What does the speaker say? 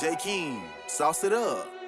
J. King, sauce it up.